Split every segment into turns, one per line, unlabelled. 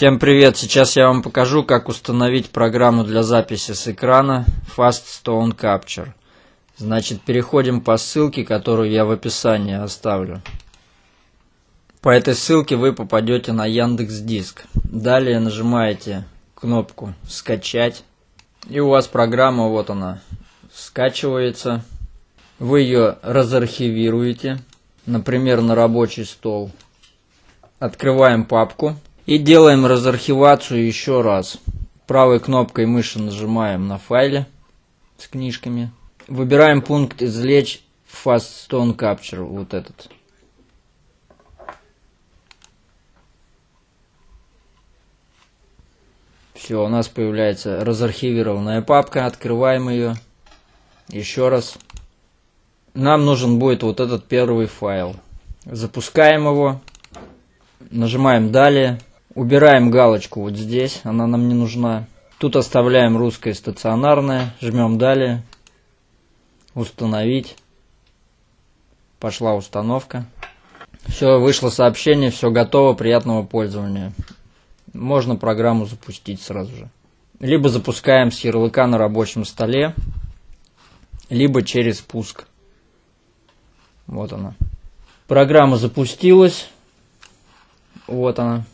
Всем привет! Сейчас я вам покажу, как установить программу для записи с экрана Fast Stone Capture. Значит, переходим по ссылке, которую я в описании оставлю. По этой ссылке вы попадете на Яндекс Диск. Далее нажимаете кнопку «Скачать». И у вас программа, вот она, скачивается. Вы ее разархивируете, например, на рабочий стол. Открываем папку и делаем разархивацию еще раз. Правой кнопкой мыши нажимаем на файле с книжками. Выбираем пункт «Извлечь Fast Stone Capture», вот этот. Все, у нас появляется разархивированная папка, открываем ее. Еще раз. Нам нужен будет вот этот первый файл. Запускаем его. Нажимаем «Далее». Убираем галочку вот здесь, она нам не нужна. Тут оставляем русское стационарное, жмем далее, установить. Пошла установка. Все, вышло сообщение, все готово, приятного пользования. Можно программу запустить сразу же. Либо запускаем с ярлыка на рабочем столе, либо через пуск. Вот она. Программа запустилась. Вот она.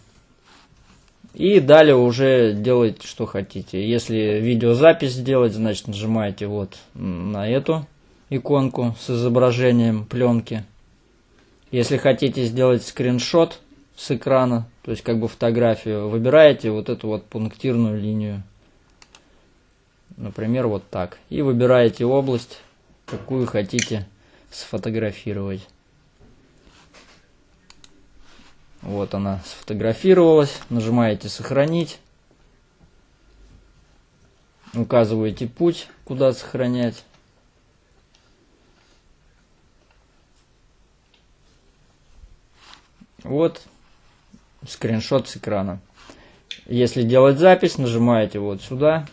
И далее уже делайте, что хотите. Если видеозапись сделать, значит нажимаете вот на эту иконку с изображением пленки. Если хотите сделать скриншот с экрана, то есть как бы фотографию, выбираете вот эту вот пунктирную линию. Например, вот так. И выбираете область, какую хотите сфотографировать. Вот она сфотографировалась. Нажимаете «Сохранить». Указываете путь, куда сохранять. Вот скриншот с экрана. Если делать запись, нажимаете вот сюда.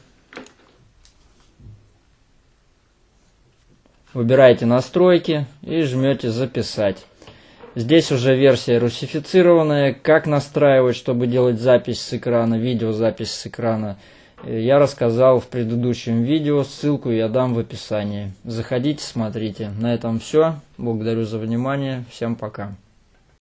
Выбираете настройки и жмете записать. Здесь уже версия русифицированная. Как настраивать, чтобы делать запись с экрана, видеозапись с экрана, я рассказал в предыдущем видео. Ссылку я дам в описании. Заходите, смотрите. На этом все. Благодарю за внимание. Всем пока.